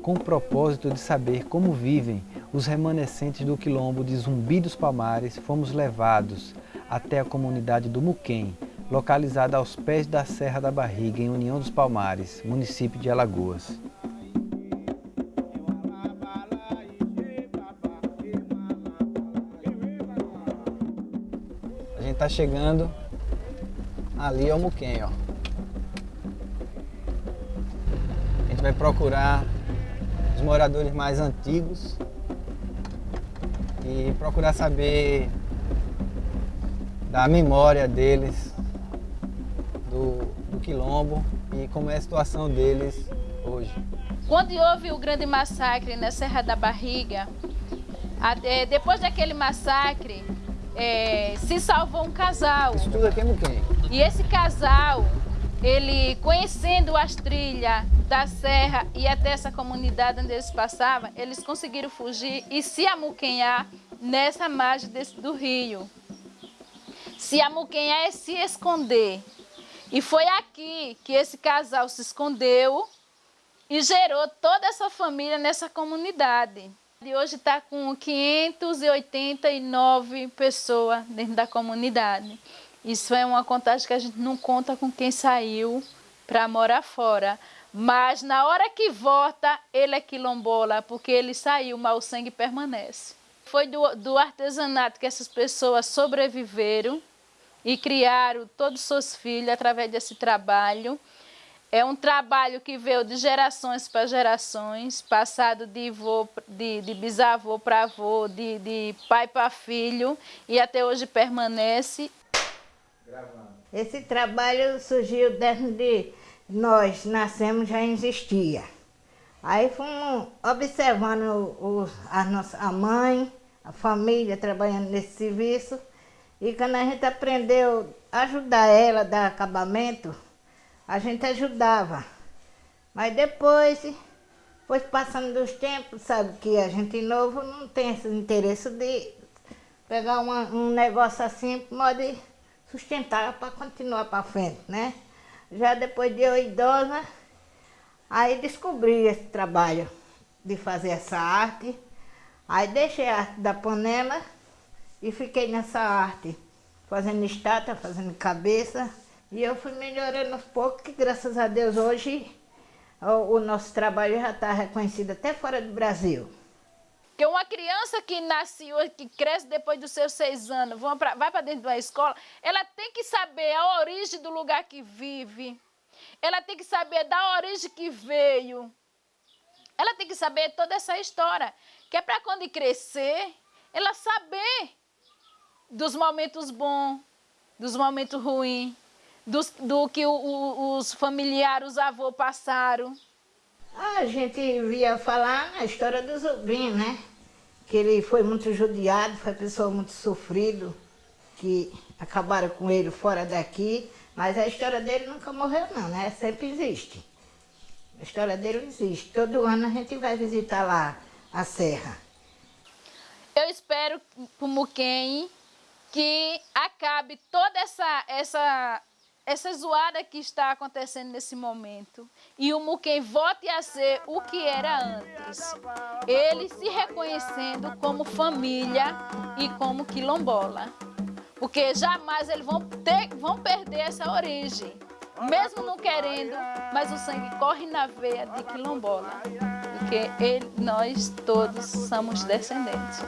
com o propósito de saber como vivem os remanescentes do quilombo de Zumbi dos Palmares, fomos levados até a comunidade do Muquem, localizada aos pés da Serra da Barriga, em União dos Palmares, município de Alagoas. A gente está chegando ali ao Muquem, ó. A gente vai procurar os moradores mais antigos e procurar saber da memória deles, do, do quilombo e como é a situação deles hoje. Quando houve o grande massacre na Serra da Barriga, é, depois daquele massacre, é, se salvou um casal. Isso tudo aqui é Muquem. E esse casal, ele conhecendo as trilhas da serra e até essa comunidade onde eles passavam, eles conseguiram fugir e se amuquenhar nessa margem desse, do rio. Se amuquenhar é se esconder. E foi aqui que esse casal se escondeu e gerou toda essa família nessa comunidade. E hoje está com 589 pessoas dentro da comunidade. Isso é uma contagem que a gente não conta com quem saiu para morar fora. Mas na hora que volta, ele é quilombola, porque ele saiu, mas o sangue permanece. Foi do, do artesanato que essas pessoas sobreviveram e criaram todos os seus filhos através desse trabalho. É um trabalho que veio de gerações para gerações, passado de, de, de bisavô para avô, de, de pai para filho, e até hoje permanece. Esse trabalho surgiu desde nós nascemos já existia. Aí fomos observando o, a, nossa, a mãe, a família trabalhando nesse serviço. E quando a gente aprendeu a ajudar ela a dar acabamento, a gente ajudava. Mas depois, foi passando dos tempos, sabe que a gente novo não tem esse interesse de pegar uma, um negócio assim, pode sustentar para continuar para frente, né? Já depois de eu idosa, aí descobri esse trabalho de fazer essa arte. Aí deixei a arte da panela e fiquei nessa arte, fazendo estátua, fazendo cabeça. E eu fui melhorando aos poucos, que graças a Deus hoje o, o nosso trabalho já está reconhecido até fora do Brasil. Porque uma criança que nasce hoje, que cresce depois dos seus seis anos, pra, vai para dentro de uma escola, ela tem que saber a origem do lugar que vive. Ela tem que saber da origem que veio. Ela tem que saber toda essa história. Que é para quando crescer, ela saber dos momentos bons, dos momentos ruins, dos, do que o, o, os familiares, os avós passaram. A gente via falar na história do Zubim, né? Que ele foi muito judiado, foi uma pessoa muito sofrido, que acabaram com ele fora daqui, mas a história dele nunca morreu não, né? Sempre existe. A história dele existe. Todo ano a gente vai visitar lá a serra. Eu espero, como quem, que acabe toda essa, essa essa zoada que está acontecendo nesse momento e o Muquem volte a ser o que era antes. Ele se reconhecendo como família e como quilombola. Porque jamais eles vão, ter, vão perder essa origem. Mesmo não querendo, mas o sangue corre na veia de quilombola. Porque ele, nós todos somos descendentes.